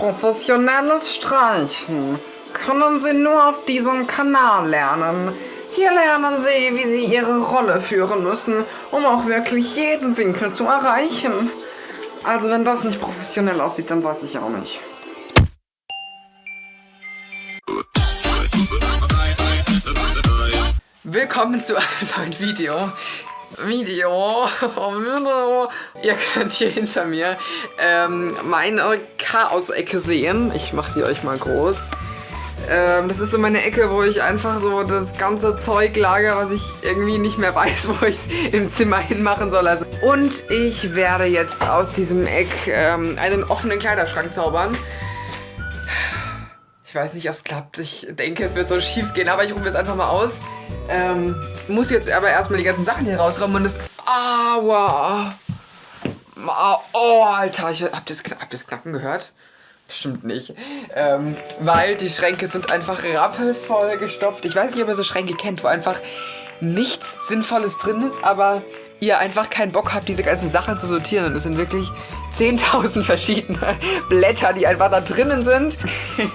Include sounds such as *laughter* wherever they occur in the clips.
Professionelles Streichen können Sie nur auf diesem Kanal lernen. Hier lernen Sie, wie Sie Ihre Rolle führen müssen, um auch wirklich jeden Winkel zu erreichen. Also wenn das nicht professionell aussieht, dann weiß ich auch nicht. Willkommen zu einem neuen Video. Video. Ihr könnt hier hinter mir ähm, meine Chaos-Ecke sehen. Ich mache die euch mal groß. Ähm, das ist so meine Ecke, wo ich einfach so das ganze Zeug lager, was ich irgendwie nicht mehr *laughs* weiß, wo ich es im Zimmer hinmachen soll. Also und ich werde jetzt aus diesem Eck ähm, einen offenen Kleiderschrank zaubern. Ich weiß nicht, ob es klappt. Ich denke, es wird so schief gehen, aber ich rufe es einfach mal aus. Ähm, muss jetzt aber erstmal die ganzen Sachen hier rausräumen und das... Aua! Oh, Alter, ich hab das, hab Knacken gehört? Stimmt nicht. Ähm, weil die Schränke sind einfach rappelvoll gestopft. Ich weiß nicht, ob ihr so Schränke kennt, wo einfach nichts Sinnvolles drin ist, aber ihr einfach keinen Bock habt, diese ganzen Sachen zu sortieren. Und es sind wirklich 10.000 verschiedene Blätter, die einfach da drinnen sind.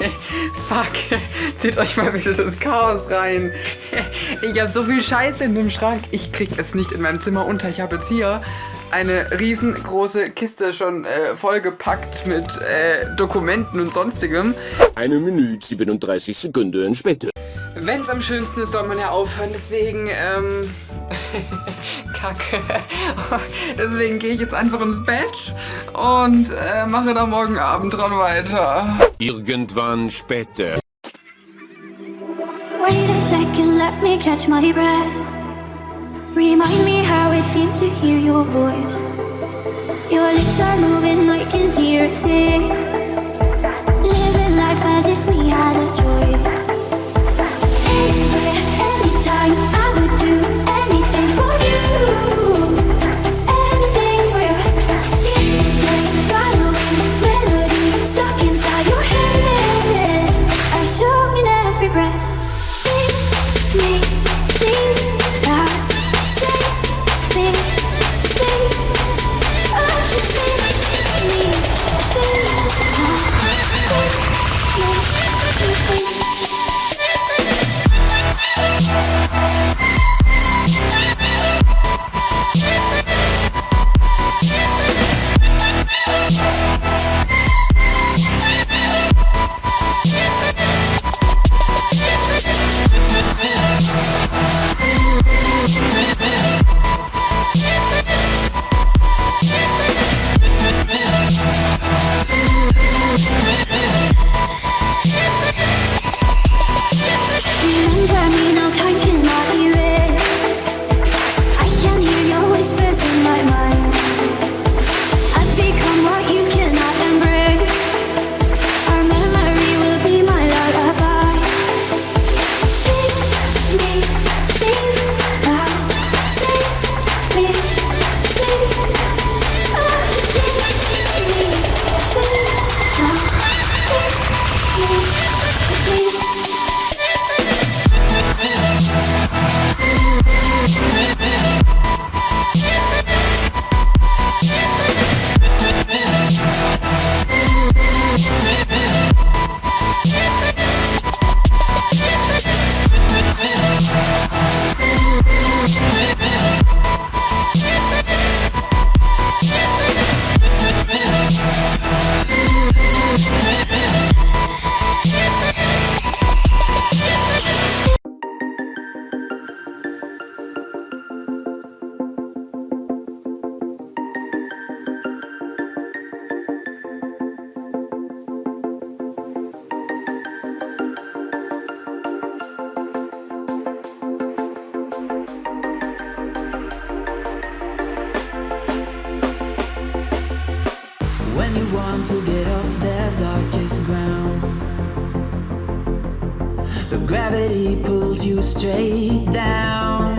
*laughs* Fuck, zieht euch mal bitte das Chaos rein. ich habe so viel Scheiße in dem Schrank. Ich krieg es nicht in meinem Zimmer unter. Ich habe jetzt hier eine riesengroße Kiste schon äh, vollgepackt mit äh, Dokumenten und sonstigem. Eine Minute 37 Sekunden später. Wenn es am schönsten ist, soll man ja aufhören. Deswegen, ähm, *laughs* Kacke. Deswegen gehe ich jetzt einfach ins Bett und äh, mache da morgen Abend dran weiter. Irgendwann später. Wait a second, let me catch my breath. Remind me how it feels to hear your voice. Your lips are moving, I can hear a thing. You want to get off the darkest ground, but gravity pulls you straight down.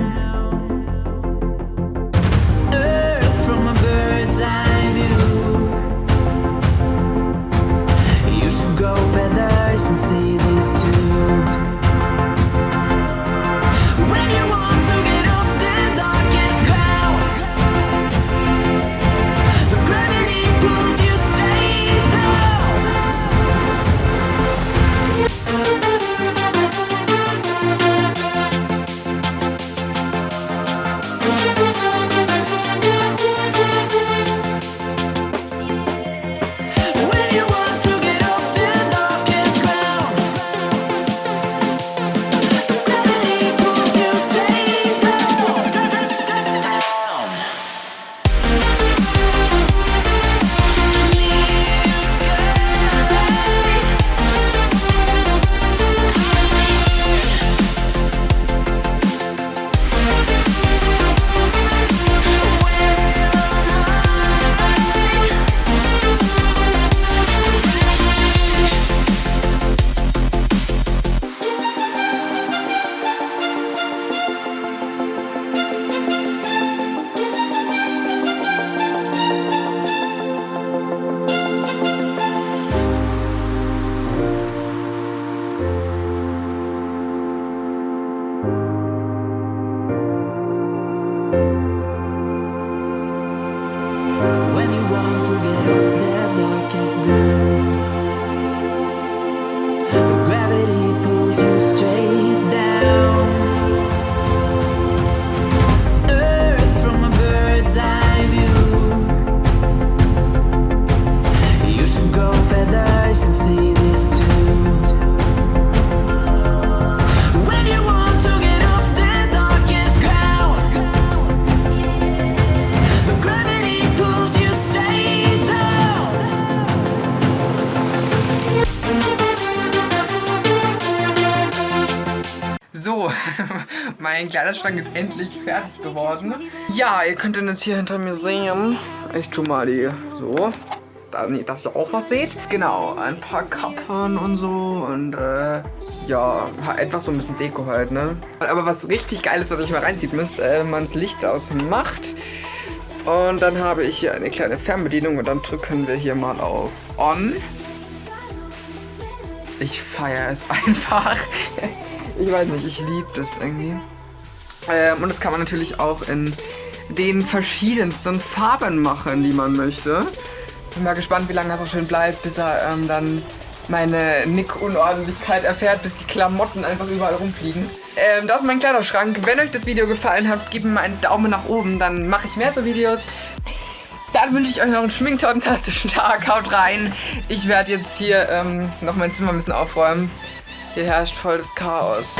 *laughs* mein Kleiderschrank ist endlich fertig geworden. Ja, ihr könnt ihn jetzt hier hinter mir sehen. Ich tu mal die so. Dass ihr auch was seht. Genau, ein paar Kappen und so und äh, ja, etwas so ein bisschen Deko halt, ne? Aber was richtig geil ist, was ich mal reinzieht müsst, äh, man das Licht ausmacht. Und dann habe ich hier eine kleine Fernbedienung und dann drücken wir hier mal auf On. Ich feiere es *laughs* einfach. Ich weiß nicht, ich liebe das irgendwie. Ähm, und das kann man natürlich auch in den verschiedensten Farben machen, die man möchte. Bin mal gespannt, wie lange er so schön bleibt, bis er ähm, dann meine Nick-Unordentlichkeit erfährt, bis die Klamotten einfach überall rumfliegen. Ähm, das ist mein Kleiderschrank. Wenn euch das Video gefallen hat, gebt mir einen Daumen nach oben, dann mache ich mehr so Videos. Dann wünsche ich euch noch einen schminktantastischen Tag. Haut rein. Ich werde jetzt hier ähm, noch mein Zimmer ein bisschen aufräumen. Hier herrscht volles Chaos.